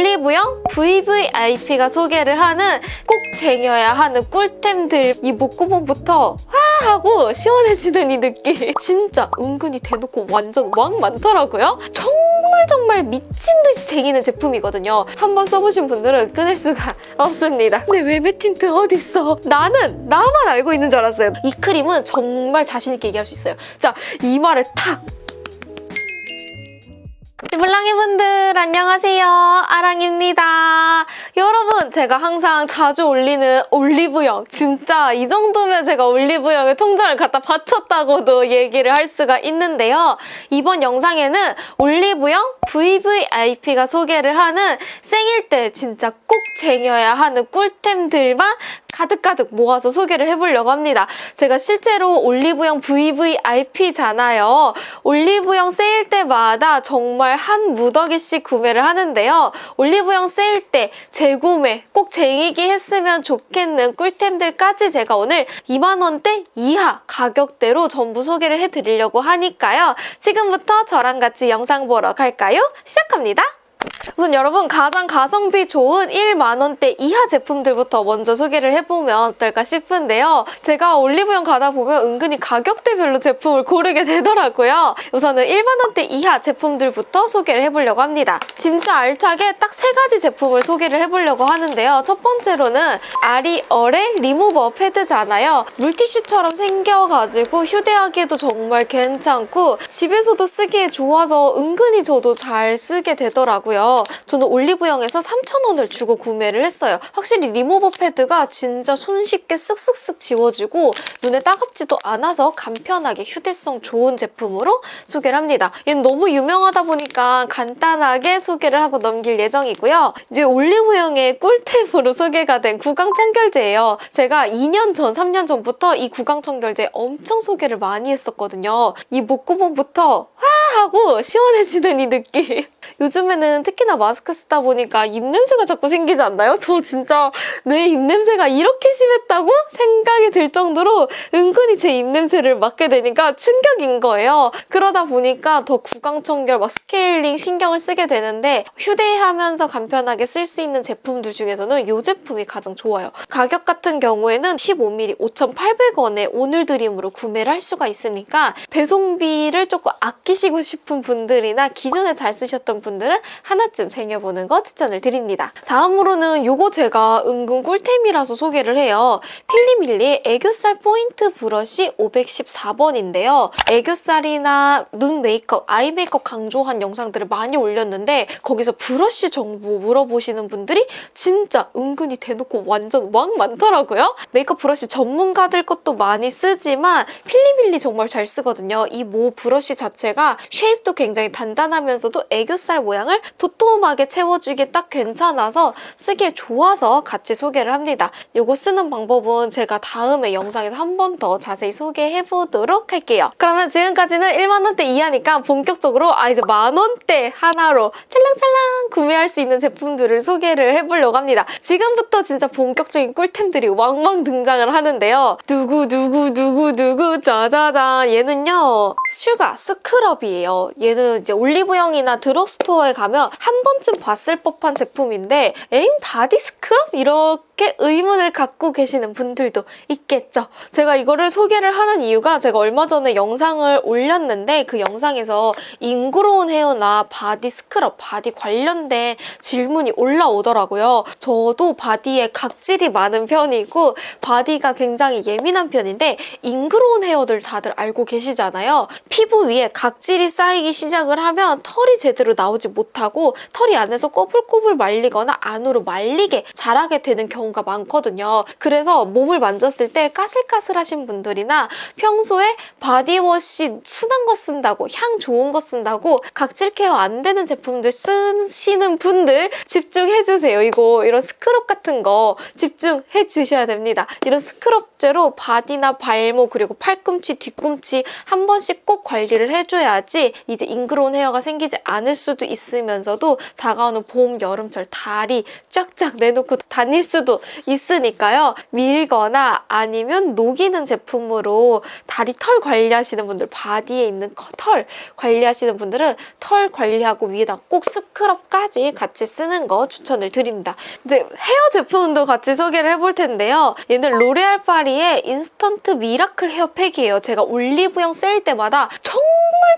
올리브영 VVIP가 소개를 하는 꼭 쟁여야 하는 꿀템들 이 목구멍부터 와 하고 시원해지는 이 느낌 진짜 은근히 대놓고 완전 왕 많더라고요. 정말 정말 미친 듯이 쟁이는 제품이거든요. 한번 써보신 분들은 끊을 수가 없습니다. 근데 외메 틴트 어딨어? 나는 나만 알고 있는 줄 알았어요. 이 크림은 정말 자신 있게 얘기할 수 있어요. 자, 이마를 탁 물랑이 분들 안녕하세요. 아랑입니다. 여러분 제가 항상 자주 올리는 올리브영. 진짜 이 정도면 제가 올리브영에 통장을 갖다 바쳤다고도 얘기를 할 수가 있는데요. 이번 영상에는 올리브영 VVIP가 소개를 하는 생일 때 진짜 꼭 쟁여야 하는 꿀템들만 가득가득 모아서 소개를 해보려고 합니다. 제가 실제로 올리브영 VVIP잖아요. 올리브영 세일 때마다 정말 한 무더기씩 구매를 하는데요. 올리브영 세일 때 재구매 꼭 쟁이기 했으면 좋겠는 꿀템들까지 제가 오늘 2만원대 이하 가격대로 전부 소개를 해드리려고 하니까요. 지금부터 저랑 같이 영상 보러 갈까요? 시작합니다. 우선 여러분 가장 가성비 좋은 1만원대 이하 제품들부터 먼저 소개를 해보면 어떨까 싶은데요. 제가 올리브영 가다 보면 은근히 가격대별로 제품을 고르게 되더라고요. 우선은 1만원대 이하 제품들부터 소개를 해보려고 합니다. 진짜 알차게 딱 세 가지 제품을 소개를 해보려고 하는데요. 첫 번째로는 아리얼의 리무버 패드잖아요. 물티슈처럼 생겨가지고 휴대하기에도 정말 괜찮고 집에서도 쓰기에 좋아서 은근히 저도 잘 쓰게 되더라고요. 저는 올리브영에서 3,000원을 주고 구매를 했어요. 확실히 리무버 패드가 진짜 손쉽게 쓱쓱쓱 지워지고 눈에 따갑지도 않아서 간편하게 휴대성 좋은 제품으로 소개를 합니다. 얘는 너무 유명하다 보니까 간단하게 소개를 하고 넘길 예정이고요. 이제 올리브영의 꿀템으로 소개가 된 구강 청결제예요. 제가 2년 전, 3년 전부터 이 구강 청결제 엄청 소개를 많이 했었거든요. 이 목구멍부터 와 하고 시원해지는 이 느낌. 요즘에는 특히나 마스크 쓰다 보니까 입냄새가 자꾸 생기지 않나요? 저 진짜 내 입냄새가 이렇게 심했다고 생각이 들 정도로 은근히 제 입냄새를 맡게 되니까 충격인 거예요. 그러다 보니까 더 구강청결, 막 스케일링 신경을 쓰게 되는데 휴대하면서 간편하게 쓸 수 있는 제품들 중에서는 이 제품이 가장 좋아요. 가격 같은 경우에는 15ml 5,800원에 오늘 드림으로 구매를 할 수가 있으니까 배송비를 조금 아끼시고 싶은 분들이나 기존에 잘 쓰셨던 분들은 하나쯤 쟁여보는 거 추천을 드립니다. 다음으로는 이거 제가 은근 꿀템이라서 소개를 해요. 필리밀리의 애교살 포인트 브러쉬 514번인데요. 애교살이나 눈 메이크업, eye 메이크업 강조한 영상들을 많이 올렸는데 거기서 브러쉬 정보 물어보시는 분들이 진짜 은근히 대놓고 완전 왕 많더라고요. 메이크업 브러쉬 전문가들 것도 많이 쓰지만 필리밀리 정말 잘 쓰거든요. 이 모 브러쉬 자체가 shape도 굉장히 단단하면서도 애교살 모양을 도톰하게 채워주기에 딱 괜찮아서 쓰기에 좋아서 같이 소개를 합니다. 이거 쓰는 방법은 제가 다음에 영상에서 한 번 더 자세히 소개해보도록 할게요. 그러면 지금까지는 1만원대 이하니까 본격적으로 아 이제 만원대 하나로 찰랑찰랑 구매할 수 있는 제품들을 소개를 해보려고 합니다. 지금부터 진짜 본격적인 꿀템들이 왕왕 등장을 하는데요. 누구 누구 누구 누구 짜자잔 얘는요 sugar scrub이에요. 얘는 이제 올리브영이나 drugstore에 가면 한 번쯤 봤을 법한 제품인데 엥? body scrub? 이렇게 의문을 갖고 계시는 분들도 있겠죠. 제가 이거를 소개를 하는 이유가 제가 얼마 전에 영상을 올렸는데 그 영상에서 ingrown hair나 body scrub, 바디 관련된 질문이 올라오더라고요. 저도 바디에 각질이 많은 편이고 바디가 굉장히 예민한 편인데 ingrown hair들 다들 알고 계시잖아요. 피부 위에 각질이 쌓이기 시작을 하면 털이 제대로 나오지 못하고 털이 안에서 꼬불꼬불 말리거나 안으로 말리게 자라게 되는 경우가 많거든요. 그래서 몸을 만졌을 때 까슬까슬하신 분들이나 평소에 바디워시 순한 거 쓴다고 향 좋은 거 쓴다고 각질 케어 안 되는 제품들 쓰시는 분들 집중해주세요. 이거 이런 스크럽 같은 거 집중해 주셔야 됩니다. 이런 scrub제로 바디나 발목 그리고 팔꿈치, 뒤꿈치 한 번씩 꼭 관리를 해줘야지 이제 ingrown hair가 생기지 않을 수도 있으면서도 다가오는 봄, 여름철 다리 쫙쫙 내놓고 다닐 수도 있으니까요. 밀거나 아니면 녹이는 제품으로 다리 털 관리하시는 분들, 바디에 있는 커- 털 관리하시는 분들은 털 관리하고 위에다 꼭 scrub까지 같이 쓰는 거 추천을 드립니다. 이제 헤어 제품도 같이 소개를 해볼 텐데요. 얘는 로레알 파리의 인스턴트 미라클 헤어팩이에요. 제가 올리브영 세일 때마다 정말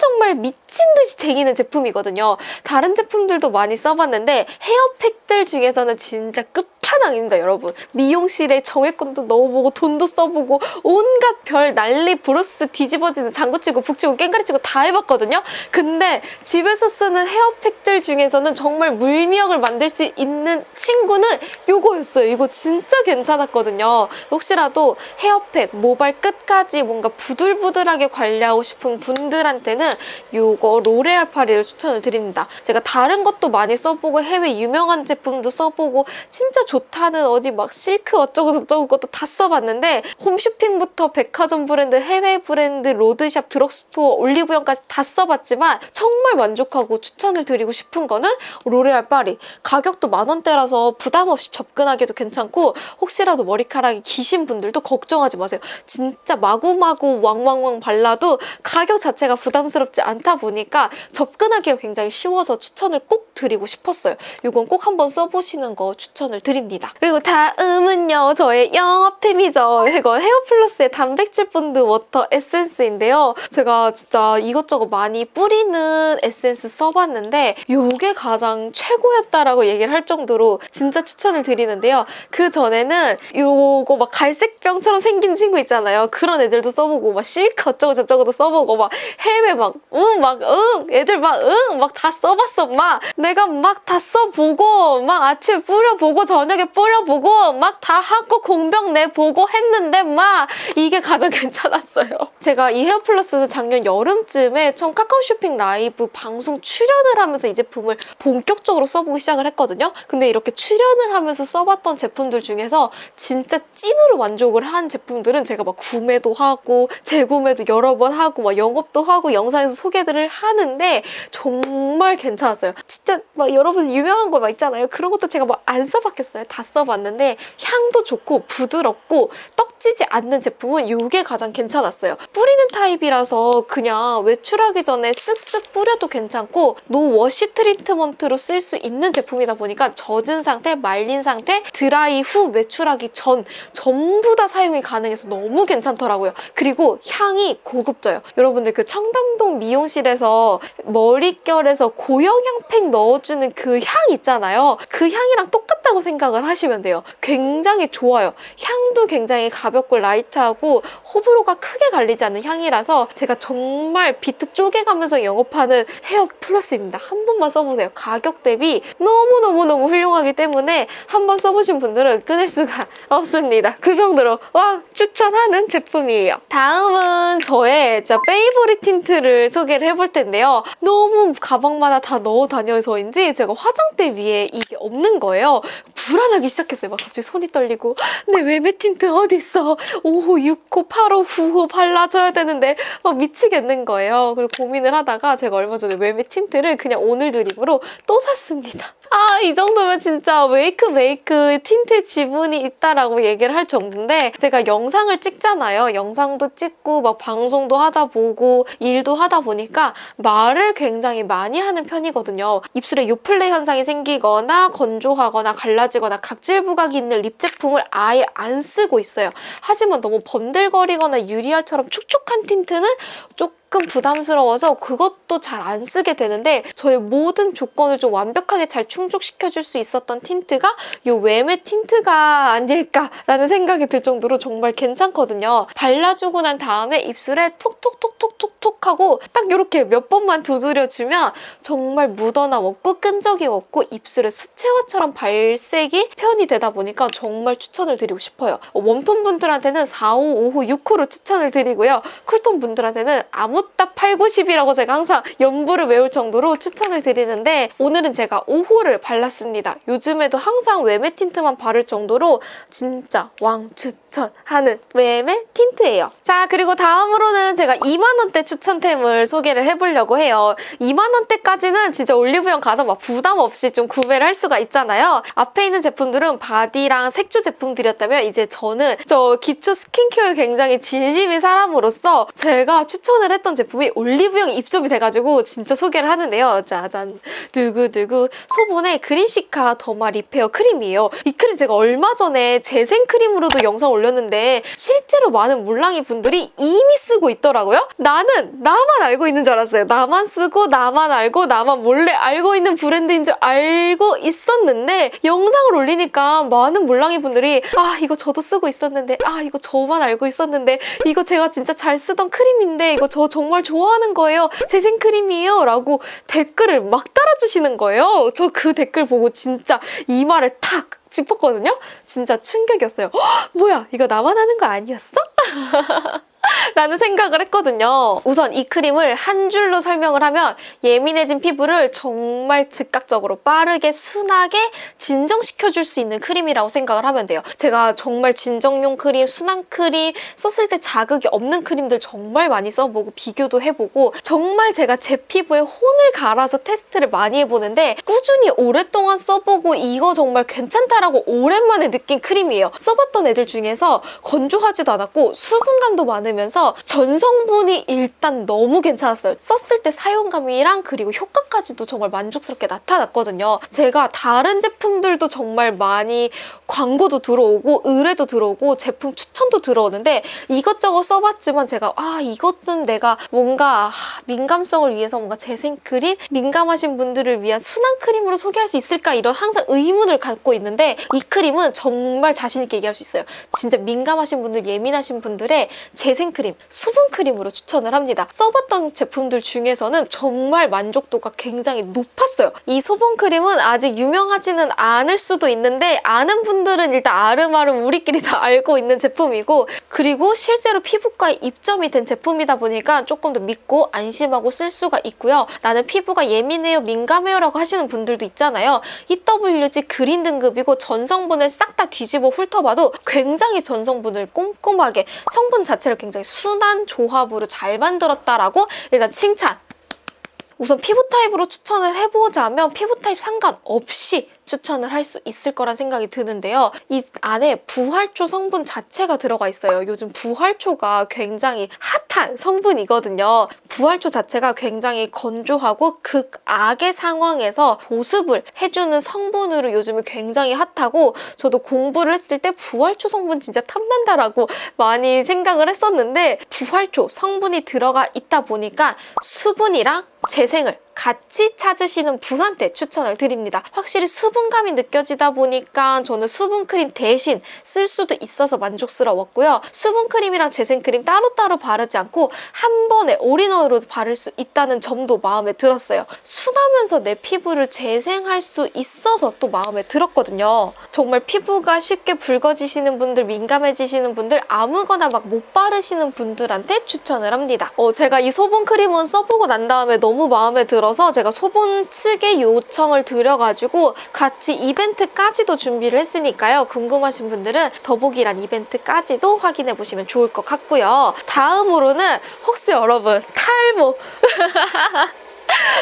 정말 미친 듯이 쟁이는 제품이거든요. 다른 제품들도 많이 써봤는데 헤어팩들 중에서는 진짜 끝 판왕입니다, 여러분. 미용실에 정액권도 넣어보고 돈도 써보고 온갖 별 난리 부르스 뒤집어지는 장구치고 북치고 깽가리치고 다 해봤거든요. 근데 집에서 쓰는 헤어팩들 중에서는 정말 물미역을 만들 수 있는 친구는 요거였어요. 이거 진짜 괜찮았거든요. 혹시라도 헤어팩 모발 끝까지 뭔가 부들부들하게 관리하고 싶은 분들한테는 요거 로레알 파리를 추천을 드립니다. 제가 다른 것도 많이 써보고 해외 유명한 제품도 써보고 진짜 좋 다는 어디 막 실크 어쩌고 저쩌고 것도 다 써봤는데 홈쇼핑부터 백화점 브랜드, 해외 브랜드, 로드샵, 드럭스토어, 올리브영까지 다 써봤지만 정말 만족하고 추천을 드리고 싶은 거는 로레알 파리. 가격도 만 원대라서 부담 없이 접근하기도 괜찮고 혹시라도 머리카락이 기신 분들도 걱정하지 마세요. 진짜 마구마구 왕왕왕 발라도 가격 자체가 부담스럽지 않다 보니까 접근하기가 굉장히 쉬워서 추천을 꼭 드리고 싶었어요. 이건 꼭 한번 써보시는 거 추천을 드립니다. 그리고 다음은요. 저의 영업템이죠. 이거 헤어플러스의 단백질 본드 워터 에센스인데요. 제가 진짜 이것저것 많이 뿌리는 에센스 써봤는데 이게 가장 최고였다라고 얘기를 할 정도로 진짜 추천을 드리는데요. 그 전에는 요거 막 갈색병처럼 생긴 친구 있잖아요. 그런 애들도 써보고 막 실크 어쩌고 저쩌고도 써보고 막 해외 막 응 막 응 애들 막 응 막 다 써봤어 막 내가 막 다 써보고 막 아침에 뿌려보고 저녁 에 뿌려보고 막 다 하고 공병 내보고 했는데 막 이게 가장 괜찮았어요. 제가 이 헤어플러스는 작년 여름쯤에 처음 카카오 쇼핑 라이브 방송 출연을 하면서 이 제품을 본격적으로 써보기 시작을 했거든요. 근데 이렇게 출연을 하면서 써봤던 제품들 중에서 진짜 찐으로 만족을 한 제품들은 제가 막 구매도 하고 재구매도 여러 번 하고 막 영업도 하고 영상에서 소개들을 하는데 정말 괜찮았어요. 진짜 막 여러분 유명한 거 막 있잖아요. 그런 것도 제가 막 안 써봤겠어요. 다 써봤는데 향도 좋고 부드럽고 떡지지 않는 제품은 이게 가장 괜찮았어요. 뿌리는 타입이라서 그냥 외출하기 전에 쓱쓱 뿌려도 괜찮고 no wash treatment로 쓸 수 있는 제품이다 보니까 젖은 상태, 말린 상태, 드라이 후 외출하기 전 전부 다 사용이 가능해서 너무 괜찮더라고요. 그리고 향이 고급져요. 여러분들 그 청담동 미용실에서 머릿결에서 고영양팩 넣어주는 그 향 있잖아요. 그 향이랑 똑같다고 생각 을 하시면 돼요. 굉장히 좋아요. 향도 굉장히 가볍고 light하고 호불호가 크게 갈리지 않는 향이라서 제가 정말 비트 쪼개가면서 영업하는 헤어 플러스입니다. 한 번만 써보세요. 가격 대비 너무너무너무 훌륭하기 때문에 한 번 써보신 분들은 끊을 수가 없습니다. 그 정도로 와 추천하는 제품이에요. 다음은 저의 진짜 favorite 틴트를 소개를 해볼 텐데요. 너무 가방마다 다 넣어 다녀서인지 제가 화장대 위에 이게 없는 거예요. 불안 하기 시작했어요. 막 갑자기 손이 떨리고 내 웨메 틴트 어디 있어? 5호, 6호, 8호, 9호 발라줘야 되는데 막 미치겠는 거예요. 그리고 고민을 하다가 제가 얼마 전에 웨메 틴트를 그냥 오늘드림으로 또 샀습니다. 아, 이 정도면 진짜 웨이크 메이크 틴트 지분이 있다라고 얘기를 할 정도인데 제가 영상을 찍잖아요. 영상도 찍고 막 방송도 하다 보고 일도 하다 보니까 말을 굉장히 많이 하는 편이거든요. 입술에 요플레 현상이 생기거나 건조하거나 갈라지거나 각질 부각이 있는 립 제품을 아예 안 쓰고 있어요. 하지만 너무 번들거리거나 유리알처럼 촉촉한 틴트는 조금 부담스러워서 그것도 잘 안 쓰게 되는데 저의 모든 조건을 좀 완벽하게 잘 충족시켜줄 수 있었던 틴트가 이 웨메 틴트가 아닐까라는 생각이 들 정도로 정말 괜찮거든요. 발라주고 난 다음에 입술에 톡톡톡톡톡톡 하고 딱 이렇게 몇 번만 두드려주면 정말 묻어남 없고 끈적이 없고 입술에 수채화처럼 발색이 표현이 되다 보니까 정말 추천을 드리고 싶어요. 웜톤 분들한테는 4, 5, 5호, 6호로 추천을 드리고요. 쿨톤 분들한테는 아묻따 8, 9, 10이라고 제가 항상 연부를 외울 정도로 추천을 드리는데 오늘은 제가 5호를 발랐습니다. 요즘에도 항상 웨메 틴트만 바를 정도로 진짜 왕추 추천하는 웨메 틴트예요. 자 그리고 다음으로는 제가 2만원대 추천템을 소개를 해보려고 해요. 2만원대까지는 진짜 올리브영 가서 막 부담 없이 좀 구매를 할 수가 있잖아요. 앞에 있는 제품들은 바디랑 색조 제품들이었다면 이제 저는 저 기초 스킨케어에 굉장히 진심인 사람으로서 제가 추천을 했던 제품이 올리브영 입점이 돼가지고 진짜 소개를 하는데요. 짜잔 두구두구 소본의 그린시카 더마 리페어 크림이에요. 이 크림 제가 얼마 전에 재생 크림으로도 영상 올렸 는데 실제로 많은 몰랑이 분들이 이미 쓰고 있더라고요. 나는 나만 알고 있는 줄 알았어요. 나만 쓰고 나만 알고 나만 몰래 알고 있는 브랜드인 줄 알고 있었는데 영상을 올리니까 많은 몰랑이 분들이 아 이거 저도 쓰고 있었는데 아 이거 저만 알고 있었는데 이거 제가 진짜 잘 쓰던 크림인데 이거 저 정말 좋아하는 거예요. 재생 크림이에요. 라고 댓글을 막 달아주시는 거예요. 저 그 댓글 보고 진짜 이마를 탁 짚었거든요. 진짜 충격이었어요. 헉, 뭐야 이거 나만 아는 거 아니었어? 라는 생각을 했거든요. 우선 이 크림을 한 줄로 설명을 하면 예민해진 피부를 정말 즉각적으로 빠르게 순하게 진정시켜줄 수 있는 크림이라고 생각을 하면 돼요. 제가 정말 진정용 크림, 순한 크림, 썼을 때 자극이 없는 크림들 정말 많이 써보고 비교도 해보고 정말 제가 제 피부에 혼을 갈아서 테스트를 많이 해보는데 꾸준히 오랫동안 써보고 이거 정말 괜찮다라고 오랜만에 느낀 크림이에요. 써봤던 애들 중에서 건조하지도 않았고 수분감도 많으면서 전성분이 일단 너무 괜찮았어요. 썼을 때 사용감이랑 그리고 효과까지도 정말 만족스럽게 나타났거든요. 제가 다른 제품들도 정말 많이 광고도 들어오고 의뢰도 들어오고 제품 추천도 들어오는데 이것저것 써봤지만 제가 아 이것은 내가 뭔가 아, 민감성을 위해서 뭔가 재생 크림? 민감하신 분들을 위한 순한 크림으로 소개할 수 있을까 이런 항상 의문을 갖고 있는데 이 크림은 정말 자신 있게 얘기할 수 있어요. 진짜 민감하신 분들, 예민하신 분들의 재생 크림, 수분 크림으로 추천을 합니다. 써봤던 제품들 중에서는 정말 만족도가 굉장히 높았어요. 이 수분크림은 아직 유명하지는 않을 수도 있는데 아는 분들은 일단 아름아름 우리끼리 다 알고 있는 제품이고 그리고 실제로 피부과에 입점이 된 제품이다 보니까 조금 더 믿고 안심하고 쓸 수가 있고요. 나는 피부가 예민해요, 민감해요 라고 하시는 분들도 있잖아요. EWG green 등급이고 전성분을 싹 다 뒤집어 훑어봐도 굉장히 전성분을 꼼꼼하게 성분 자체를 굉장히 순한 조합으로 잘 만들었다라고 일단 칭찬! 우선 피부 타입으로 추천을 해보자면 피부 타입 상관없이 추천을 할 수 있을 거란 생각이 드는데요. 이 안에 부활초 성분 자체가 들어가 있어요. 요즘 부활초가 굉장히 핫한 성분이거든요. 부활초 자체가 굉장히 건조하고 극악의 상황에서 보습을 해주는 성분으로 요즘에 굉장히 핫하고 저도 공부를 했을 때 부활초 성분 진짜 탐난다라고 많이 생각을 했었는데 부활초 성분이 들어가 있다 보니까 수분이랑 재생을 같이 찾으시는 분한테 추천을 드립니다. 확실히 수분감이 느껴지다 보니까 저는 수분크림 대신 쓸 수도 있어서 만족스러웠고요. 수분크림이랑 재생크림 따로따로 바르지 않고 한 번에 올인원으로 바를 수 있다는 점도 마음에 들었어요. 순하면서 내 피부를 재생할 수 있어서 또 마음에 들었거든요. 정말 피부가 쉽게 붉어지시는 분들, 민감해지시는 분들 아무거나 막 못 바르시는 분들한테 추천을 합니다. 어, 제가 이 소분크림은 써보고 난 다음에 너무 마음에 들어 들어서 제가 소본 측에 요청을 드려가지고 같이 이벤트까지도 준비를 했으니까요. 궁금하신 분들은 더보기란 이벤트까지도 확인해 보시면 좋을 것 같고요. 다음으로는 혹시 여러분 탈모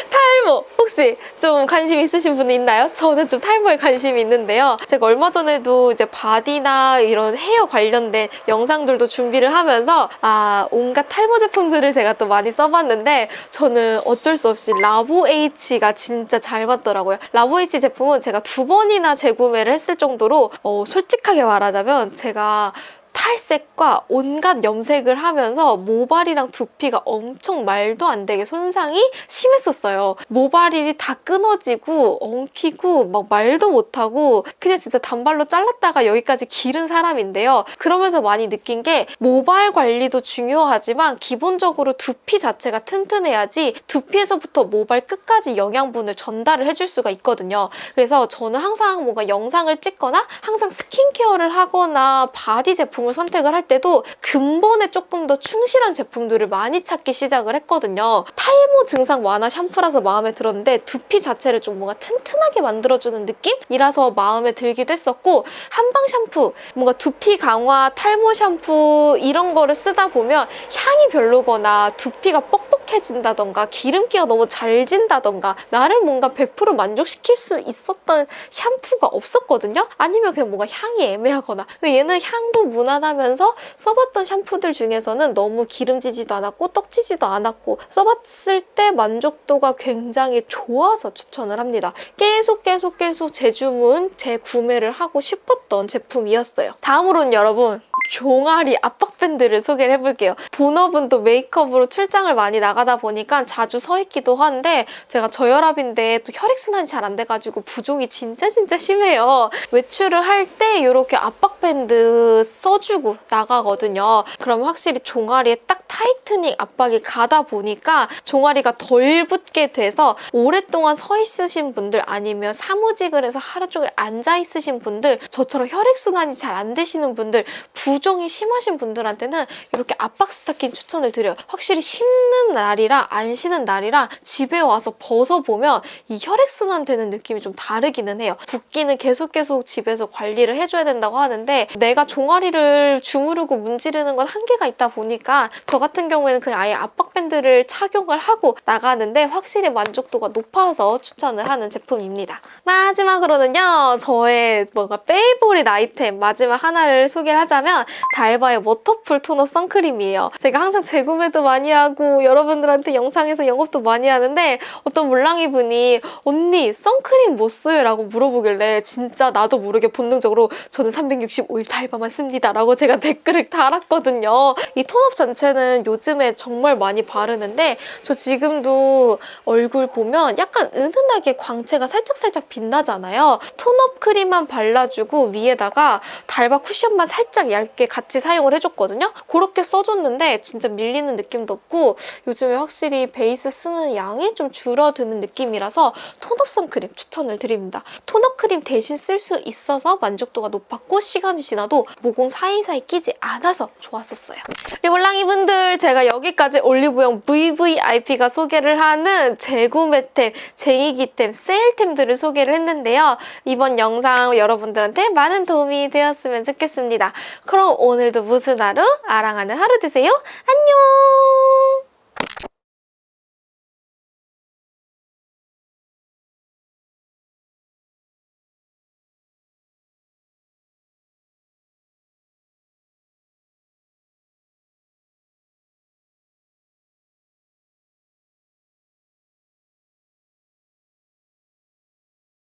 탈모 혹시 좀 관심 있으신 분 있나요? 저는 좀 탈모에 관심이 있는데요. 제가 얼마 전에도 이제 바디나 이런 헤어 관련된 영상들도 준비를 하면서 아 온갖 탈모 제품들을 제가 또 많이 써봤는데 저는 어쩔 수 없이 라보에이치가 진짜 잘 맞더라고요. 라보에이치 제품은 제가 두 번이나 재구매를 했을 정도로 어, 솔직하게 말하자면 제가 탈색과 온갖 염색을 하면서 모발이랑 두피가 엄청 말도 안 되게 손상이 심했었어요. 모발이 다 끊어지고 엉키고 막 말도 못하고 그냥 진짜 단발로 잘랐다가 여기까지 기른 사람인데요. 그러면서 많이 느낀 게 모발 관리도 중요하지만 기본적으로 두피 자체가 튼튼해야지 두피에서부터 모발 끝까지 영양분을 전달을 해줄 수가 있거든요. 그래서 저는 항상 뭔가 영상을 찍거나 항상 스킨케어를 하거나 바디 제품 제품을 선택을 할 때도 근본에 조금 더 충실한 제품들을 많이 찾기 시작을 했거든요. 탈모 증상 완화 샴푸라서 마음에 들었는데 두피 자체를 좀 뭔가 튼튼하게 만들어주는 느낌이라서 마음에 들기도 했었고 한방 샴푸, 뭔가 두피 강화, 탈모 샴푸 이런 거를 쓰다 보면 향이 별로거나 두피가 뻑뻑해진다던가 기름기가 너무 잘 진다던가 나를 뭔가 100% 만족시킬 수 있었던 샴푸가 없었거든요. 아니면 그냥 뭔가 향이 애매하거나 얘는 향도 무난 하면서 써봤던 샴푸들 중에서는 너무 기름지지도 않았고 떡지지도 않았고 써봤을 때 만족도가 굉장히 좋아서 추천을 합니다. 계속 계속 계속 재주문, 재구매를 하고 싶었던 제품이었어요. 다음으로는 여러분 종아리 압박밴드를 소개를 해볼게요. 본업은 또 메이크업으로 출장을 많이 나가다 보니까 자주 서 있기도 한데 제가 저혈압인데 또 혈액순환이 잘 안 돼가지고 부종이 진짜 진짜 심해요. 외출을 할 때 이렇게 압박밴드 써 주고 나가거든요. 그럼 확실히 종아리에 딱 tightening 압박이 가다 보니까 종아리가 덜 붓게 돼서 오랫동안 서 있으신 분들 아니면 사무직을 해서 하루 종일 앉아 있으신 분들 저처럼 혈액순환이 잘 안 되시는 분들 부종이 심하신 분들한테는 이렇게 압박 스타킹 추천을 드려요. 확실히 신는 날이랑 안 신는 날이랑 집에 와서 벗어보면 이 혈액순환 되는 느낌이 좀 다르기는 해요. 붓기는 계속 계속 집에서 관리를 해줘야 된다고 하는데 내가 종아리를 주무르고 문지르는 건 한계가 있다 보니까 저 같은 경우에는 그냥 아예 압박 밴드를 착용을 하고 나가는데 확실히 만족도가 높아서 추천을 하는 제품입니다. 마지막으로는요. 저의 뭔가 favorite 아이템 마지막 하나를 소개를 하자면 달바의 워터풀 토너 선크림이에요. 제가 항상 재구매도 많이 하고 여러분들한테 영상에서 영업도 많이 하는데 어떤 물랑이 분이 언니 선크림 뭐 써요? 라고 물어보길래 진짜 나도 모르게 본능적으로 저는 365일 달바만 씁니다 라고 제가 댓글을 달았거든요. 이 tone-up 자체는 요즘에 정말 많이 바르는데 저 지금도 얼굴 보면 약간 은은하게 광채가 살짝살짝 빛나잖아요. tone-up 크림만 발라주고 위에다가 달바 쿠션만 살짝 얇게 같이 사용을 해줬거든요. 그렇게 써줬는데 진짜 밀리는 느낌도 없고 요즘에 확실히 베이스 쓰는 양이 좀 줄어드는 느낌이라서 톤업 선크림 추천을 드립니다. 톤업 크림 대신 쓸 수 있어서 만족도가 높았고 시간이 지나도 모공 사이 사이 끼지 않아서 좋았었어요. 리볼랑이 분들 제가 여기까지 올리브영 VVIP가 소개를 하는 재구매템, 쟁이기템, 세일템들을 소개를 했는데요. 이번 영상 여러분들한테 많은 도움이 되었으면 좋겠습니다. 그럼 오늘도 무슨 하루? 아랑하는 하루 되세요. 안녕!